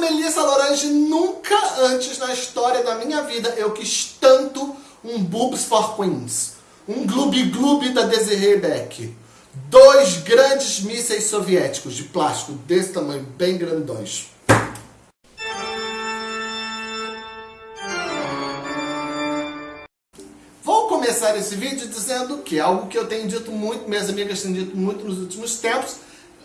Melissa Lorange, nunca antes na história da minha vida eu quis tanto um Boobs for Queens. Um gloob-gloob da Desiree Beck. Dois grandes mísseis soviéticos de plástico desse tamanho, bem grandões. Vou começar esse vídeo dizendo que é algo que eu tenho dito muito, minhas amigas têm dito muito nos últimos tempos,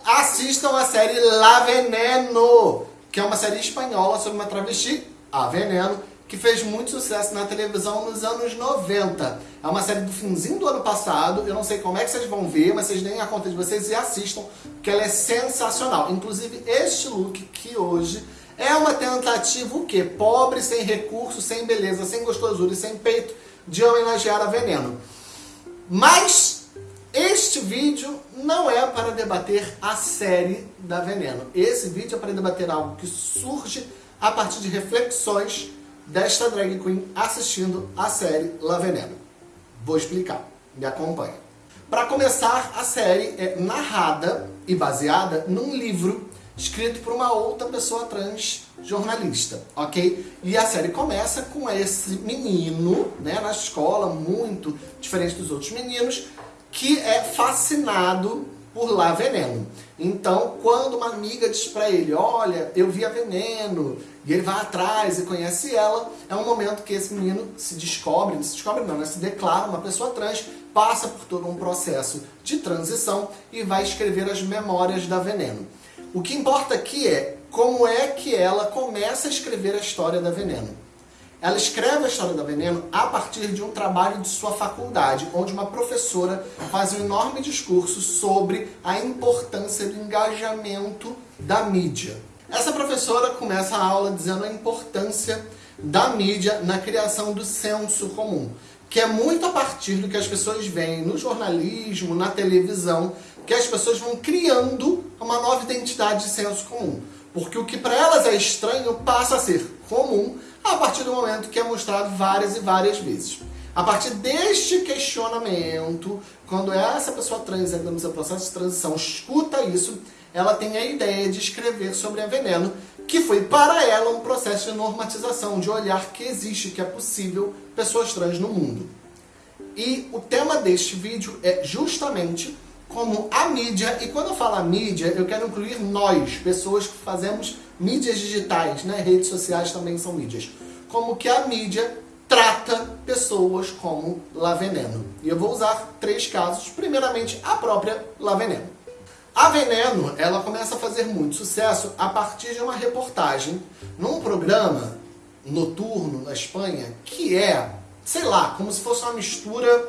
assistam a série La Veneno, que é uma série espanhola sobre uma travesti, a Veneno, que fez muito sucesso na televisão nos anos 90. É uma série do finzinho do ano passado, eu não sei como é que vocês vão ver, mas vocês deem a conta de vocês e assistam, porque ela é sensacional. Inclusive, este look que hoje é uma tentativa o quê? Pobre, sem recurso, sem beleza, sem gostosura e sem peito, de homenagear a Veneno. Mas este vídeo não é para debater a série da Veneno. Esse vídeo é para debater algo que surge a partir de reflexões desta drag queen assistindo a série La Veneno. Vou explicar, me acompanha. Para começar, a série é narrada e baseada num livro escrito por uma outra pessoa trans jornalista, ok? E a série começa com esse menino, né, na escola, muito diferente dos outros meninos, que é fascinado por lá Veneno. Então, quando uma amiga diz pra ele, olha, eu vi a Veneno, e ele vai atrás e conhece ela, é um momento que esse menino se descobre, se descobre não, né? se declara uma pessoa trans, passa por todo um processo de transição e vai escrever as memórias da Veneno. O que importa aqui é como é que ela começa a escrever a história da Veneno. Ela escreve a história da Veneno a partir de um trabalho de sua faculdade, onde uma professora faz um enorme discurso sobre a importância do engajamento da mídia. Essa professora começa a aula dizendo a importância da mídia na criação do senso comum, que é muito a partir do que as pessoas veem no jornalismo, na televisão, que as pessoas vão criando uma nova identidade de senso comum. Porque o que para elas é estranho passa a ser comum a partir do momento que é mostrado várias e várias vezes. A partir deste questionamento, quando essa pessoa trans ainda no seu processo de transição escuta isso, ela tem a ideia de escrever sobre a veneno, que foi para ela um processo de normatização, de olhar que existe, que é possível pessoas trans no mundo. E o tema deste vídeo é justamente como a mídia, e quando eu falo mídia, eu quero incluir nós, pessoas que fazemos mídias digitais, né? redes sociais também são mídias, como que a mídia trata pessoas como La Veneno. E eu vou usar três casos, primeiramente a própria La Veneno. A Veneno, ela começa a fazer muito sucesso a partir de uma reportagem num programa noturno na Espanha, que é, sei lá, como se fosse uma mistura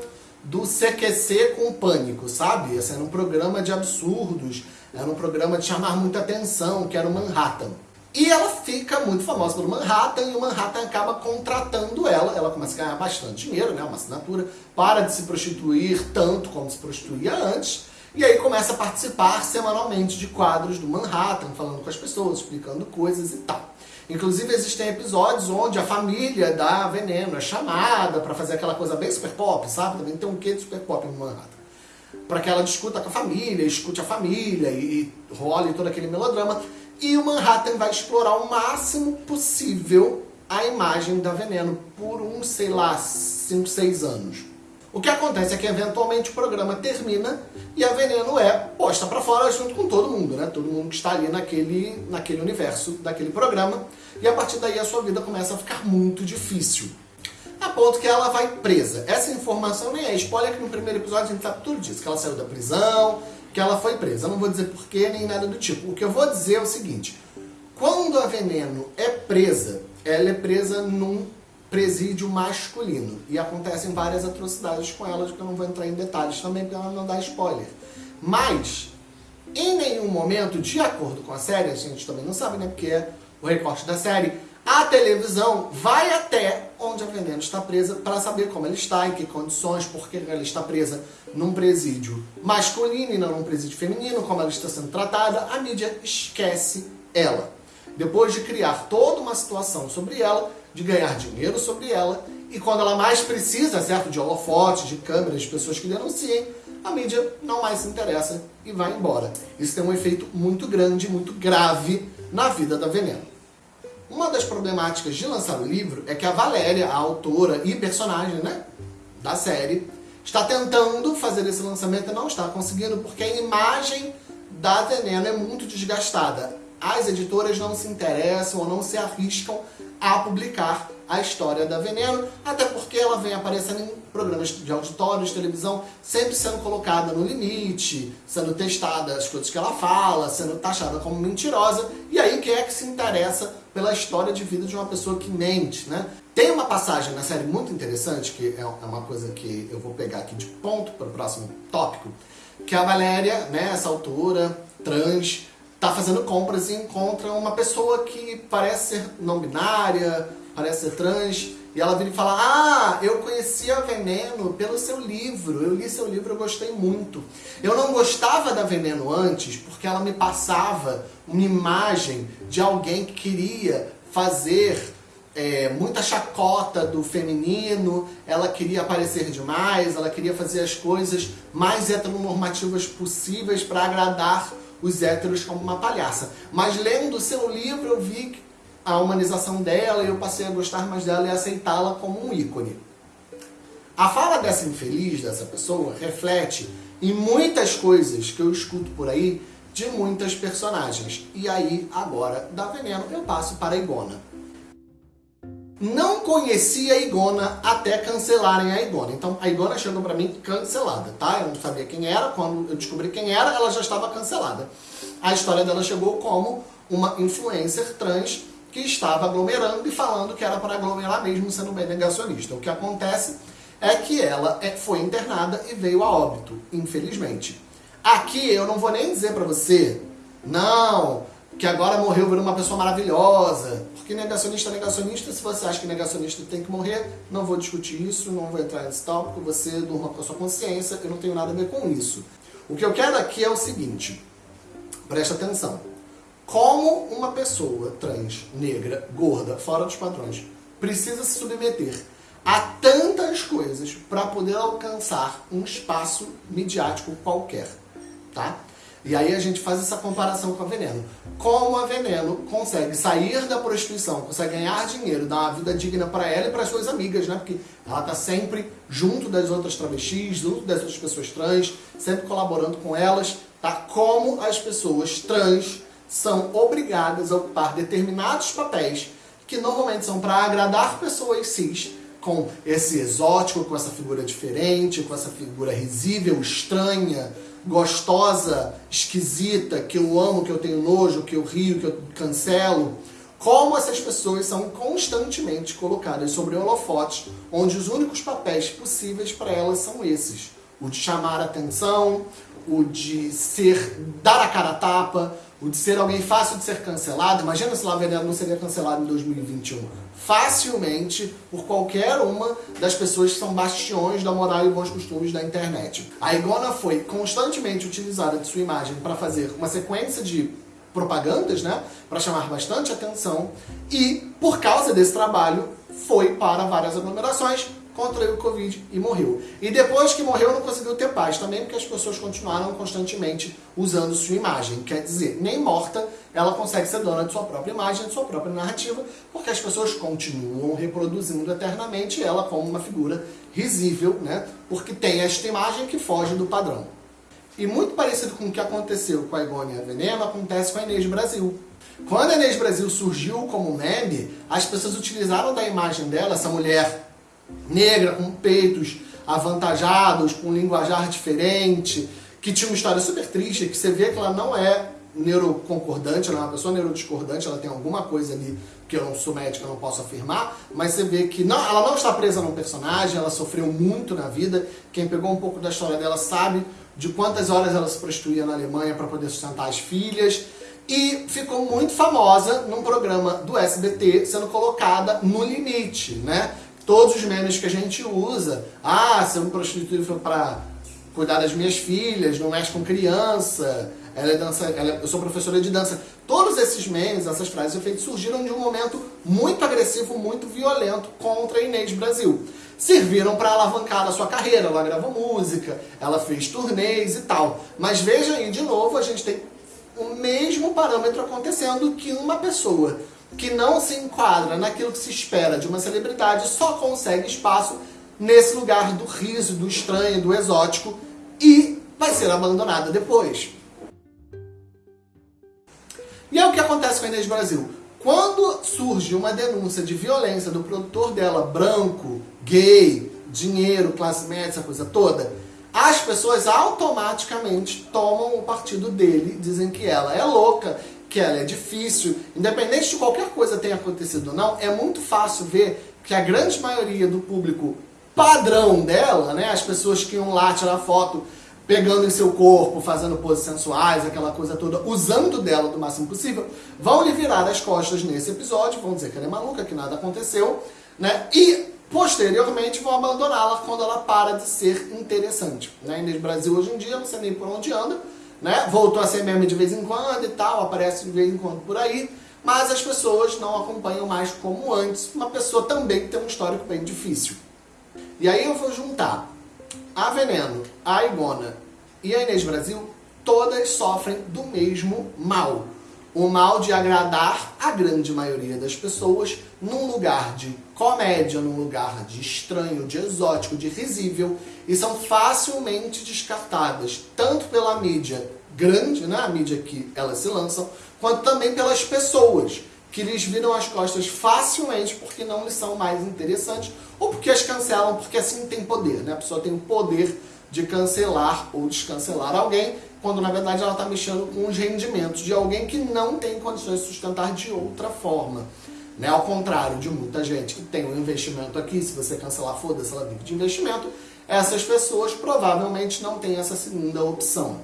do CQC com o Pânico, sabe? Esse era um programa de absurdos, era um programa de chamar muita atenção, que era o Manhattan. E ela fica muito famosa pelo Manhattan, e o Manhattan acaba contratando ela, ela começa a ganhar bastante dinheiro, né, uma assinatura, para de se prostituir tanto como se prostituía antes, e aí começa a participar semanalmente de quadros do Manhattan, falando com as pessoas, explicando coisas e tal. Inclusive existem episódios onde a família da Veneno é chamada para fazer aquela coisa bem super pop, sabe? Também tem um quê de super pop no Manhattan. Para que ela discuta com a família, escute a família e, e role todo aquele melodrama. E o Manhattan vai explorar o máximo possível a imagem da Veneno por uns, sei lá, 5, 6 anos. O que acontece é que eventualmente o programa termina e a Veneno é posta para fora junto com todo mundo, né? Todo mundo que está ali naquele, naquele universo daquele programa. E a partir daí a sua vida começa a ficar muito difícil. A ponto que ela vai presa. Essa informação nem é spoiler, que no primeiro episódio a gente sabe tudo disso. Que ela saiu da prisão, que ela foi presa. Eu não vou dizer porquê nem nada do tipo. O que eu vou dizer é o seguinte. Quando a Veneno é presa, ela é presa num presídio masculino. E acontecem várias atrocidades com ela, que eu não vou entrar em detalhes também, porque ela não dá spoiler. Mas, em nenhum momento, de acordo com a série, a gente também não sabe, né, porque é o recorte da série, a televisão vai até onde a Veneno está presa para saber como ela está, em que condições, porque ela está presa num presídio masculino e não num presídio feminino, como ela está sendo tratada, a mídia esquece ela. Depois de criar toda uma situação sobre ela, de ganhar dinheiro sobre ela e quando ela mais precisa, certo, de holofotes, de câmeras, de pessoas que denunciem, a mídia não mais se interessa e vai embora. Isso tem um efeito muito grande, muito grave na vida da Veneno. Uma das problemáticas de lançar o livro é que a Valéria, a autora e personagem né, da série, está tentando fazer esse lançamento e não está conseguindo porque a imagem da Veneno é muito desgastada. As editoras não se interessam ou não se arriscam a publicar a história da Veneno, até porque ela vem aparecendo em programas de auditório, de televisão, sempre sendo colocada no limite, sendo testada as coisas que ela fala, sendo taxada como mentirosa, e aí quem é que se interessa pela história de vida de uma pessoa que mente, né? Tem uma passagem na série muito interessante, que é uma coisa que eu vou pegar aqui de ponto para o próximo tópico, que a Valéria, né, autora trans, tá fazendo compras e encontra uma pessoa que parece ser não binária, parece ser trans, e ela vira e fala, ah, eu conheci a Veneno pelo seu livro, eu li seu livro, eu gostei muito. Eu não gostava da Veneno antes porque ela me passava uma imagem de alguém que queria fazer é, muita chacota do feminino, ela queria aparecer demais, ela queria fazer as coisas mais heteronormativas possíveis para agradar os héteros como uma palhaça. Mas lendo o seu livro eu vi a humanização dela e eu passei a gostar mais dela e aceitá-la como um ícone. A fala dessa infeliz, dessa pessoa, reflete em muitas coisas que eu escuto por aí de muitas personagens. E aí, agora, da Veneno, eu passo para a Igona. Não conhecia a Igona até cancelarem a Igona. Então a Igona chegou pra mim cancelada, tá? Eu não sabia quem era, quando eu descobri quem era, ela já estava cancelada. A história dela chegou como uma influencer trans que estava aglomerando e falando que era para aglomerar mesmo sendo bem negacionista. O que acontece é que ela é, foi internada e veio a óbito, infelizmente. Aqui eu não vou nem dizer pra você, não, que agora morreu virou uma pessoa maravilhosa. Porque negacionista é negacionista, se você acha que negacionista tem que morrer, não vou discutir isso, não vou entrar nesse tópico, você durma com a sua consciência, eu não tenho nada a ver com isso. O que eu quero aqui é o seguinte, presta atenção. Como uma pessoa trans, negra, gorda, fora dos padrões, precisa se submeter a tantas coisas para poder alcançar um espaço midiático qualquer, tá? E aí a gente faz essa comparação com a Veneno. Como a Veneno consegue sair da prostituição, consegue ganhar dinheiro, dar uma vida digna para ela e para suas amigas, né? Porque ela tá sempre junto das outras travestis, junto das outras pessoas trans, sempre colaborando com elas, tá? Como as pessoas trans são obrigadas a ocupar determinados papéis que normalmente são para agradar pessoas cis, com esse exótico, com essa figura diferente, com essa figura risível, estranha, gostosa, esquisita, que eu amo, que eu tenho nojo, que eu rio, que eu cancelo, como essas pessoas são constantemente colocadas sobre holofotes, onde os únicos papéis possíveis para elas são esses. O de chamar atenção, o de ser, dar a cara a tapa, o de ser alguém fácil de ser cancelado. Imagina se Lá Veneno não seria cancelado em 2021. Facilmente por qualquer uma das pessoas que são bastiões da moral e bons costumes da internet. A Igona foi constantemente utilizada de sua imagem para fazer uma sequência de propagandas, né, para chamar bastante atenção e por causa desse trabalho foi para várias aglomerações, contraiu o Covid e morreu. E depois que morreu não conseguiu ter paz também, porque as pessoas continuaram constantemente usando sua imagem. Quer dizer, nem morta ela consegue ser dona de sua própria imagem, de sua própria narrativa, porque as pessoas continuam reproduzindo eternamente ela como uma figura risível, né? Porque tem esta imagem que foge do padrão. E muito parecido com o que aconteceu com a Igônia Veneno, acontece com a Inês Brasil. Quando a Inês Brasil surgiu como meme, as pessoas utilizaram da imagem dela, essa mulher negra, com peitos avantajados, com linguajar diferente, que tinha uma história super triste, que você vê que ela não é neuroconcordante, ela é uma pessoa neurodiscordante, ela tem alguma coisa ali que eu não sou médica, não posso afirmar, mas você vê que não, ela não está presa num personagem, ela sofreu muito na vida, quem pegou um pouco da história dela sabe de quantas horas ela se prostituía na Alemanha para poder sustentar as filhas, e ficou muito famosa num programa do SBT, sendo colocada no limite, né? Todos os memes que a gente usa. Ah, se eu me prostituir para cuidar das minhas filhas, não mexe com criança, ela é dança, ela é, eu sou professora de dança. Todos esses memes, essas frases efeitos surgiram de um momento muito agressivo, muito violento contra a Inês Brasil. Serviram para alavancar a sua carreira, ela gravou música, ela fez turnês e tal. Mas veja aí, de novo, a gente tem o mesmo parâmetro acontecendo que uma pessoa que não se enquadra naquilo que se espera de uma celebridade só consegue espaço nesse lugar do riso, do estranho, do exótico e vai ser abandonada depois. E é o que acontece com a Inês Brasil. Quando surge uma denúncia de violência do produtor dela, branco, gay, dinheiro, classe média, essa coisa toda, as pessoas automaticamente tomam o partido dele, dizem que ela é louca, que ela é difícil, independente de qualquer coisa tenha acontecido ou não, é muito fácil ver que a grande maioria do público padrão dela, né, as pessoas que iam lá tirar foto pegando em seu corpo, fazendo poses sensuais, aquela coisa toda, usando dela do máximo possível, vão lhe virar as costas nesse episódio, vão dizer que ela é maluca, que nada aconteceu, né? E posteriormente vão abandoná-la quando ela para de ser interessante. Né? Inês Brasil hoje em dia, não sei nem por onde anda, né? Voltou a ser meme de vez em quando e tal, aparece de vez em quando por aí, mas as pessoas não acompanham mais como antes, uma pessoa também tem um histórico bem difícil. E aí eu vou juntar a Veneno, a Igona e a Inês Brasil, todas sofrem do mesmo mal. O mal de agradar a grande maioria das pessoas num lugar de comédia, num lugar de estranho, de exótico, de risível, e são facilmente descartadas, tanto pela mídia grande, né, a mídia que elas se lançam, quanto também pelas pessoas que lhes viram as costas facilmente porque não lhes são mais interessantes ou porque as cancelam, porque assim tem poder, né? A pessoa tem o poder de cancelar ou descancelar alguém, quando na verdade ela está mexendo com os rendimentos de alguém que não tem condições de sustentar de outra forma. Né? Ao contrário de muita gente que tem um investimento aqui, se você cancelar, foda-se, ela vive de investimento, essas pessoas provavelmente não têm essa segunda opção.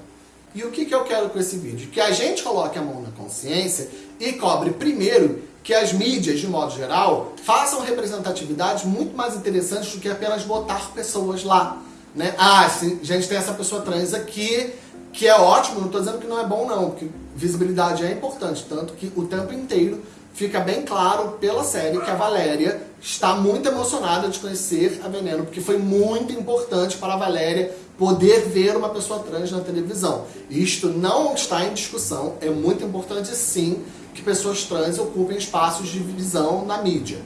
E o que, que eu quero com esse vídeo? Que a gente coloque a mão na consciência e cobre primeiro que as mídias, de modo geral, façam representatividades muito mais interessantes do que apenas botar pessoas lá. Né? Ah, sim, gente tem essa pessoa trans aqui, que é ótimo, não estou dizendo que não é bom não, porque visibilidade é importante, tanto que o tempo inteiro fica bem claro pela série que a Valéria está muito emocionada de conhecer a Veneno, porque foi muito importante para a Valéria poder ver uma pessoa trans na televisão. Isto não está em discussão, é muito importante sim que pessoas trans ocupem espaços de visão na mídia.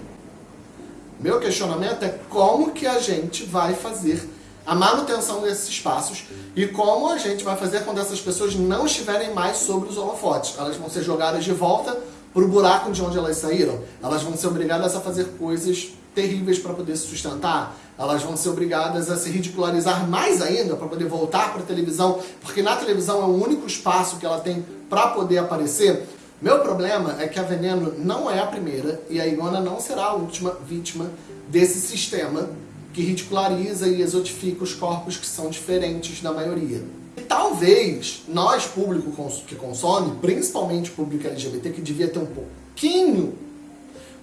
Meu questionamento é como que a gente vai fazer a manutenção desses espaços e como a gente vai fazer quando essas pessoas não estiverem mais sobre os holofotes. Elas vão ser jogadas de volta para o buraco de onde elas saíram. Elas vão ser obrigadas a fazer coisas terríveis para poder se sustentar. Elas vão ser obrigadas a se ridicularizar mais ainda para poder voltar para a televisão, porque na televisão é o único espaço que ela tem para poder aparecer. Meu problema é que a Veneno não é a primeira e a Igona não será a última vítima desse sistema que ridiculariza e exotifica os corpos que são diferentes da maioria. E talvez nós, público que consome, principalmente público LGBT, que devia ter um pouquinho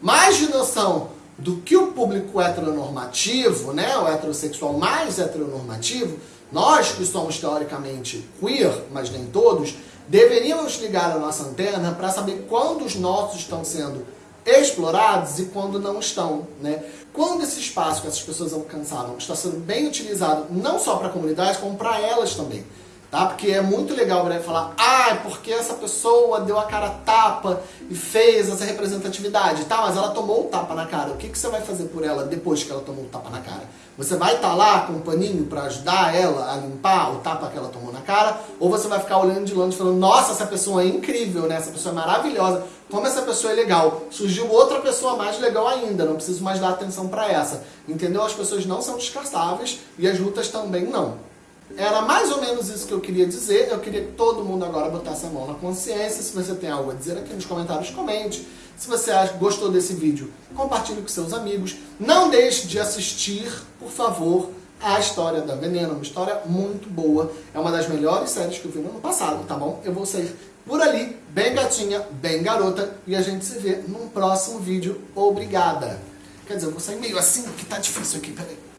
mais de noção do que o público heteronormativo, né, o heterossexual mais heteronormativo, nós que somos teoricamente queer, mas nem todos, deveríamos ligar a nossa antena para saber quando os nossos estão sendo explorados e quando não estão. Né? Quando esse espaço que essas pessoas alcançaram está sendo bem utilizado, não só para a comunidade, como para elas também. Tá? Porque é muito legal o falar, ah, porque essa pessoa deu a cara tapa e fez essa representatividade, tá? Mas ela tomou o tapa na cara. O que, que você vai fazer por ela depois que ela tomou o tapa na cara? Você vai estar tá lá com um paninho para ajudar ela a limpar o tapa que ela tomou na cara? Ou você vai ficar olhando de longe falando, nossa, essa pessoa é incrível, né? Essa pessoa é maravilhosa. Como essa pessoa é legal. Surgiu outra pessoa mais legal ainda, não preciso mais dar atenção para essa. Entendeu? As pessoas não são descartáveis e as lutas também não. Era mais ou menos isso que eu queria dizer. Eu queria que todo mundo agora botasse a mão na consciência. Se você tem algo a dizer aqui nos comentários, comente. Se você gostou desse vídeo, compartilhe com seus amigos. Não deixe de assistir, por favor, a História da Veneno. Uma história muito boa. É uma das melhores séries que eu vi no ano passado, tá bom? Eu vou sair por ali, bem gatinha, bem garota. E a gente se vê num próximo vídeo. Obrigada. Quer dizer, eu vou sair meio assim, que tá difícil aqui, peraí.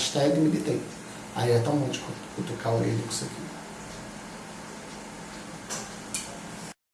Hashtag militei. Aí é tão bom de cutucar a orelha com isso aqui.